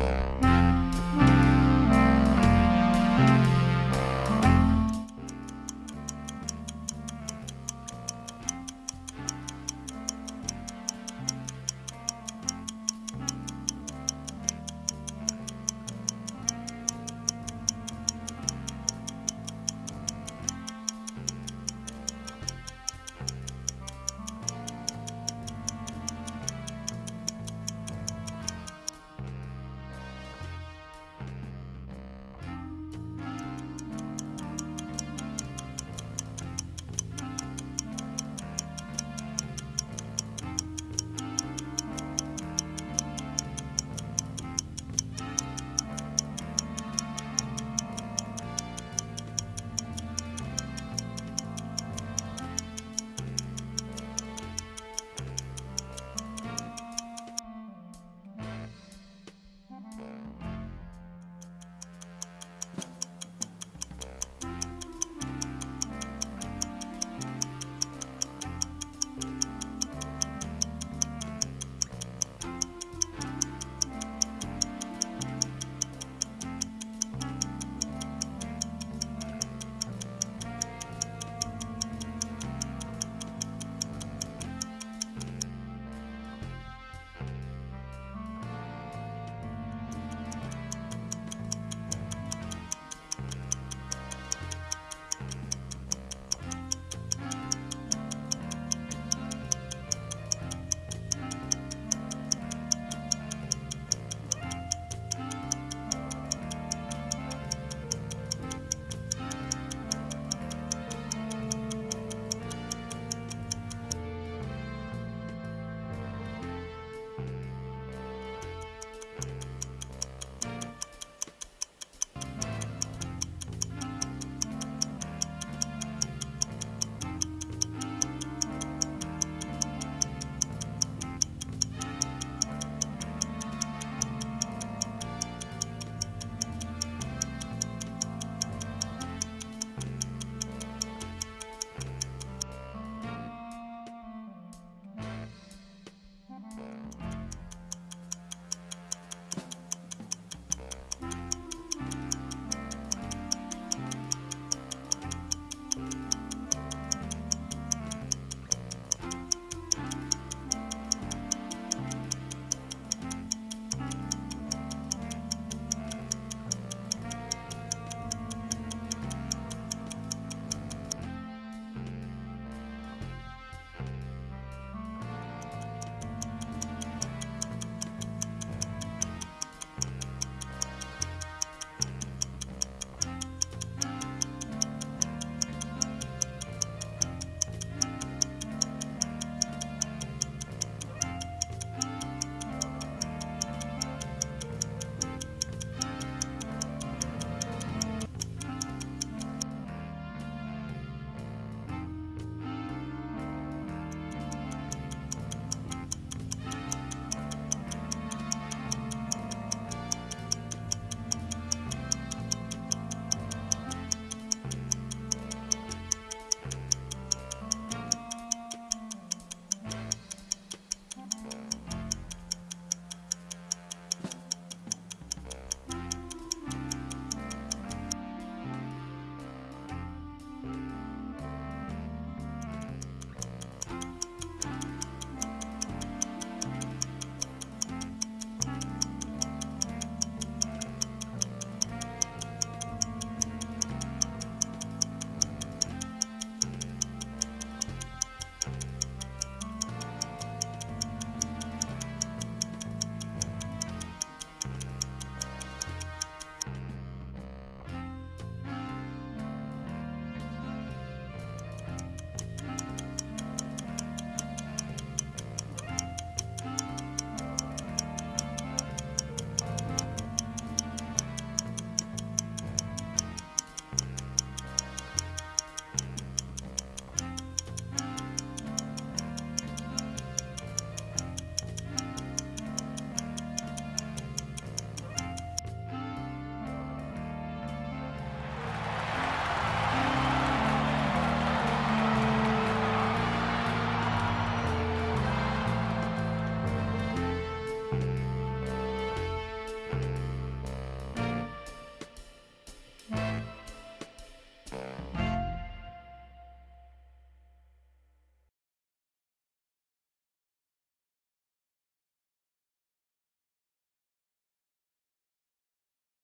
Yeah.